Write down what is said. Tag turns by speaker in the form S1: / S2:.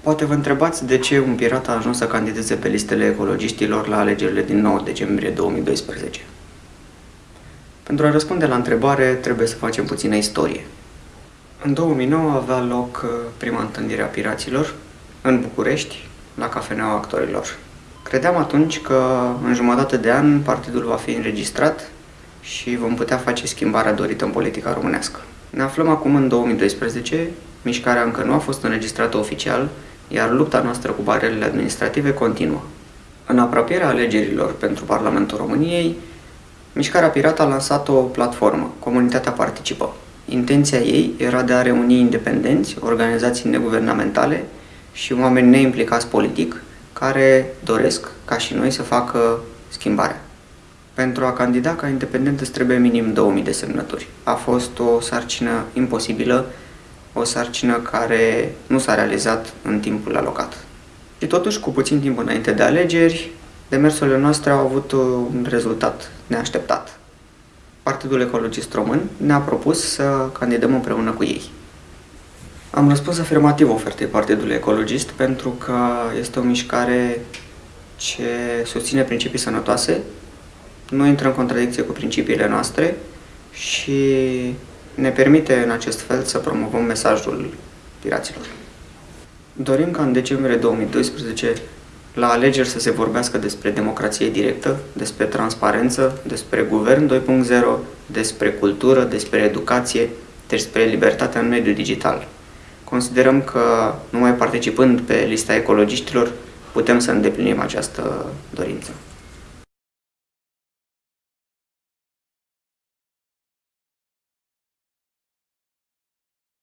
S1: Poate vă întrebați de ce un pirat a ajuns să candideze pe listele ecologiștilor la alegerile din 9 decembrie 2012. Pentru a răspunde la întrebare, trebuie să facem puțină istorie. În 2009 avea loc uh, prima întâlnire a piraților în București, la Cafeneaua Actorilor. Credeam atunci că în jumătate de an partidul va fi înregistrat și vom putea face schimbarea dorită în politica românească. Ne aflăm acum în 2012, mișcarea încă nu a fost înregistrată oficial, iar lupta noastră cu barierele administrative continuă. În apropierea alegerilor pentru Parlamentul României, Mișcarea Pirat a lansat o platformă, Comunitatea Participă. Intenția ei era de a reuni independenți, organizații neguvernamentale și oameni neimplicați politic, care doresc, ca și noi, să facă schimbarea. Pentru a candida ca independent îți trebuie minim 2000 de semnături. A fost o sarcină imposibilă, o sarcină care nu s-a realizat în timpul alocat. Și totuși, cu puțin timp înainte de alegeri, demersurile noastre au avut un rezultat neașteptat. Partidul Ecologist Român ne-a propus să candidăm împreună cu ei. Am răspuns afirmativ ofertei Partidului Ecologist pentru că este o mișcare ce susține principii sănătoase, nu intră în contradicție cu principiile noastre și ne permite în acest fel să promovăm mesajul piraților. Dorim ca în decembrie 2012 la alegeri să se vorbească despre democrație directă, despre transparență, despre guvern 2.0, despre cultură, despre educație, despre libertatea în mediul digital. Considerăm că numai participând pe lista ecologiștilor putem să îndeplinim această dorință.